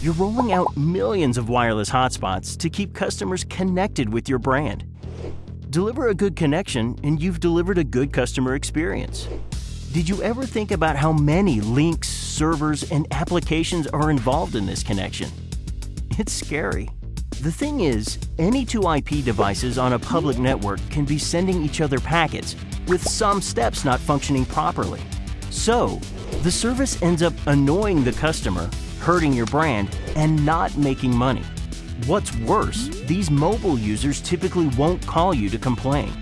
You're rolling out millions of wireless hotspots to keep customers connected with your brand. Deliver a good connection and you've delivered a good customer experience. Did you ever think about how many links, servers, and applications are involved in this connection? It's scary. The thing is, any two IP devices on a public network can be sending each other packets, with some steps not functioning properly. So, the service ends up annoying the customer, hurting your brand, and not making money. What's worse, these mobile users typically won't call you to complain.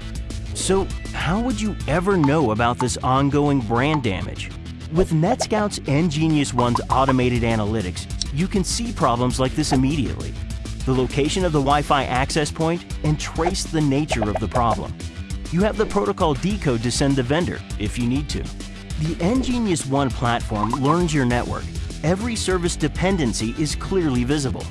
So, how would you ever know about this ongoing brand damage? With NetScout's nGenius One's automated analytics, you can see problems like this immediately, the location of the Wi-Fi access point, and trace the nature of the problem. You have the protocol decode to send the vendor, if you need to. The nGenius One platform learns your network. Every service dependency is clearly visible.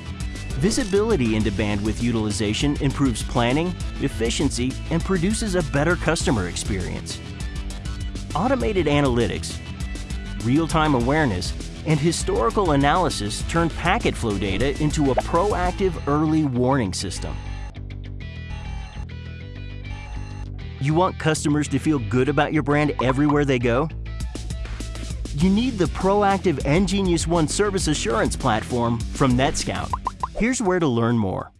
Visibility into bandwidth utilization improves planning, efficiency, and produces a better customer experience. Automated analytics, real-time awareness, and historical analysis turn packet flow data into a proactive early warning system. You want customers to feel good about your brand everywhere they go? You need the proactive nGenius One service assurance platform from NetScout. Here's where to learn more.